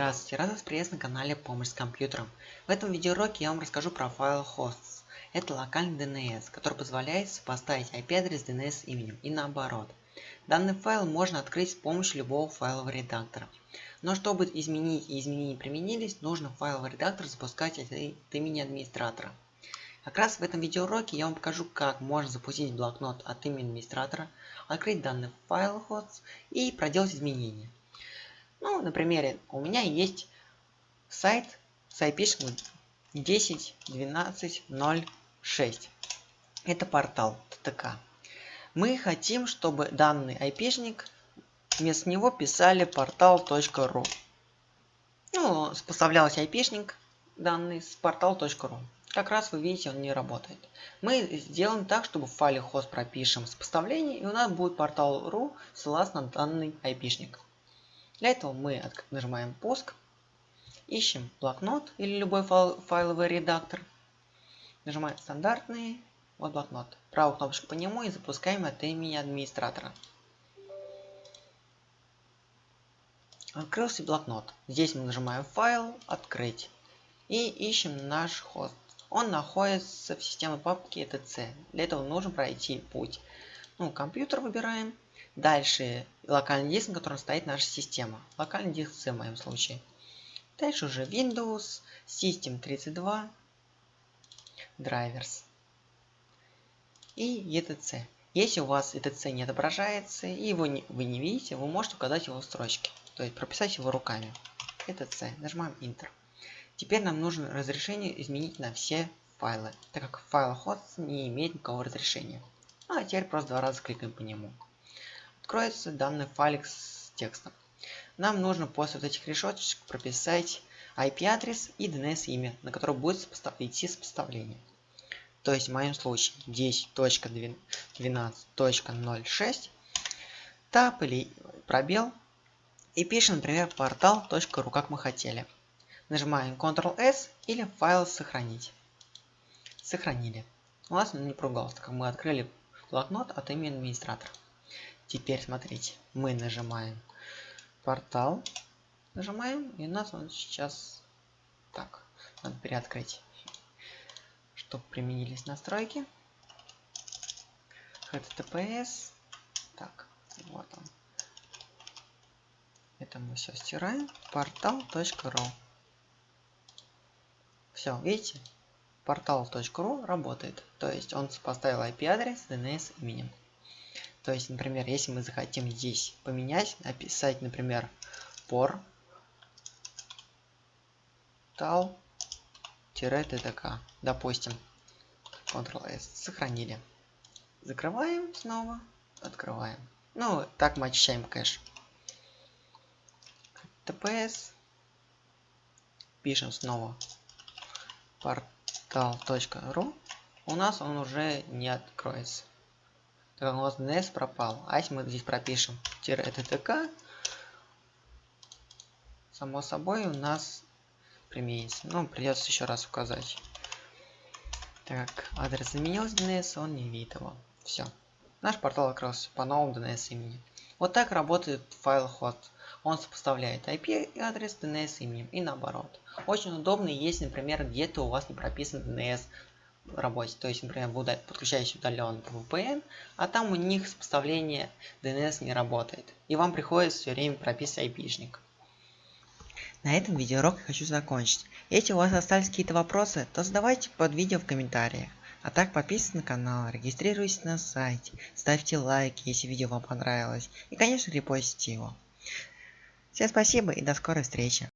Здравствуйте, рад вас приветствовать на канале Помощь с компьютером. В этом видеоуроке я вам расскажу про файл hosts. Это локальный DNS, который позволяет сопоставить IP-адрес DNS именем и наоборот. Данный файл можно открыть с помощью любого файлового редактора. Но чтобы изменить и изменения применились, нужно файловый редактор запускать от имени администратора. Как раз в этом видеоуроке я вам покажу, как можно запустить блокнот от имени администратора, открыть данный файл hosts и проделать изменения. Ну, на примере, у меня есть сайт с IP 10.12.0.6. Это портал ТТК. Мы хотим, чтобы данный айпишник вместо него писали portal.ru. Ну, поставлялся айпишник данный с portal.ru. Как раз вы видите, он не работает. Мы сделаем так, чтобы в файле host пропишем с поставления, и у нас будет portal.ru ссылаться на данный айпишник. Для этого мы нажимаем «Пуск», ищем блокнот или любой файл, файловый редактор, нажимаем «Стандартный», вот блокнот, правую кнопочку по нему и запускаем от имени администратора. Открылся блокнот. Здесь мы нажимаем «Файл», «Открыть» и ищем наш хост. Он находится в системе папки etc. Для этого нужно пройти путь. Ну, компьютер выбираем, Дальше локальный диск, на котором стоит наша система. Локальный диск C в моем случае. Дальше уже Windows, System 32, Drivers и ETC. Если у вас ETC не отображается и его не, вы не видите, вы можете указать его в строчке. То есть прописать его руками. ETC. Нажимаем Enter. Теперь нам нужно разрешение изменить на все файлы, так как файл host не имеет никакого разрешения. Ну, а теперь просто два раза кликаем по нему откроется данный файлик с текстом. Нам нужно после вот этих решеточек прописать IP-адрес и DNS-имя, на которое будет идти сопоставление. То есть в моем случае 10.12.06 тап или пробел и пишем, например, portal.ru, как мы хотели. Нажимаем Ctrl-S или файл сохранить. Сохранили. У нас не поругался, так как мы открыли блокнот от имени администратора. Теперь смотрите, мы нажимаем портал, нажимаем, и нас он сейчас так, надо переоткрыть, чтобы применились настройки. HTTPS, так, вот он. Это мы все стираем. Портал.ру. Все, видите? Портал.ру работает. То есть он поставил IP-адрес DNS именем. То есть, например, если мы захотим здесь поменять, написать, например, por tal-ttk, допустим, Ctrl-S, сохранили. Закрываем снова, открываем. Ну, так мы очищаем кэш. TPS. Пишем снова portal.ru. У нас он уже не откроется так у нас DNS пропал. А если мы здесь пропишем ttk, само собой у нас применится. Ну, придется еще раз указать. Так, адрес заменился DNS, он не видит его. Все. Наш портал открылся по новому DNS имени. Вот так работает файл host. Он сопоставляет IP адрес DNS именем и наоборот. Очень удобно, если, например, где-то у вас не прописан DNS работе. То есть, например, вы подключаетесь удаленно по VPN, а там у них сопоставление DNS не работает. И вам приходится все время прописывать айпишник. На этом видеоурок я хочу закончить. Если у вас остались какие-то вопросы, то задавайте под видео в комментариях. А так подписывайтесь на канал, регистрируйтесь на сайте, ставьте лайки, если видео вам понравилось. И конечно репостите его. Всем спасибо и до скорой встречи.